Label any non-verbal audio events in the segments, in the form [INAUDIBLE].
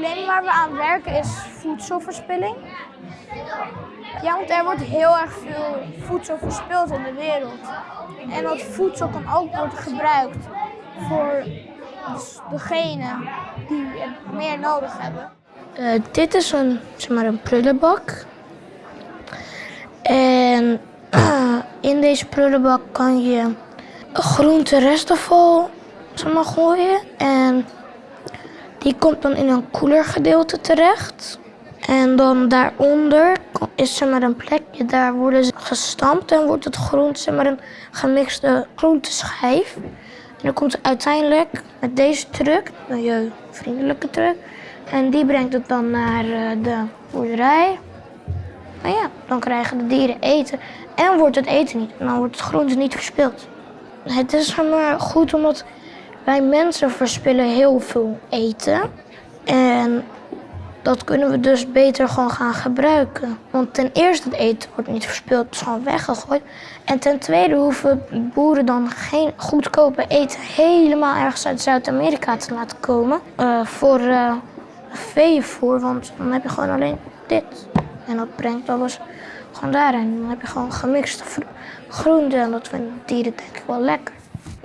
probleem waar we aan werken is voedselverspilling. Ja, want er wordt heel erg veel voedsel verspild in de wereld. En dat voedsel kan ook worden gebruikt voor dus degenen die het meer nodig hebben. Uh, dit is een, zeg maar, een prullenbak. En [CLEARS THROAT] in deze prullenbak kan je groente restafval zeg maar, gooien. En die komt dan in een koelergedeelte terecht. En dan daaronder is zeg maar, een plekje, daar worden ze gestampt en wordt het zeg maar, een gemixte groenteschijf. En dan komt uiteindelijk met deze truck, een milieuvriendelijke truck, en die brengt het dan naar eh, de boerderij. En ja, dan krijgen de dieren eten en wordt het eten niet. En dan wordt het groente niet verspild. Het is maar goed omdat wij mensen verspillen heel veel eten. En dat kunnen we dus beter gewoon gaan gebruiken. Want ten eerste het eten wordt niet verspild, het is gewoon weggegooid. En ten tweede hoeven boeren dan geen goedkope eten helemaal ergens uit Zuid-Amerika te laten komen. Uh, voor uh, veevoer, want dan heb je gewoon alleen dit. En dat brengt alles gewoon daarin. Dan heb je gewoon gemixte groenten en dat vinden dieren denk ik wel lekker.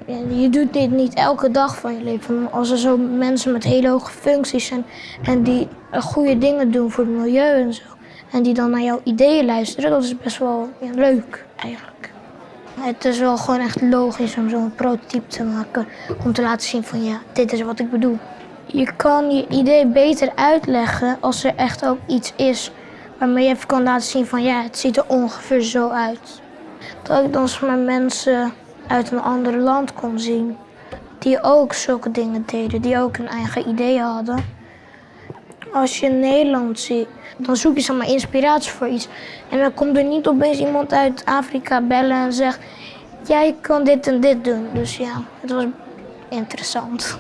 Je doet dit niet elke dag van je leven. Als er zo mensen met hele hoge functies zijn en die goede dingen doen voor het milieu en zo. En die dan naar jouw ideeën luisteren, dat is best wel ja, leuk eigenlijk. Het is wel gewoon echt logisch om zo'n prototype te maken. Om te laten zien van ja, dit is wat ik bedoel. Je kan je idee beter uitleggen als er echt ook iets is waarmee je even kan laten zien van ja, het ziet er ongeveer zo uit. Dat ik dan maar mensen uit een ander land kon zien die ook zulke dingen deden, die ook een eigen idee hadden. Als je Nederland ziet, dan zoek je zeg maar inspiratie voor iets. En dan komt er niet opeens iemand uit Afrika bellen en zegt, jij kan dit en dit doen. Dus ja, het was interessant.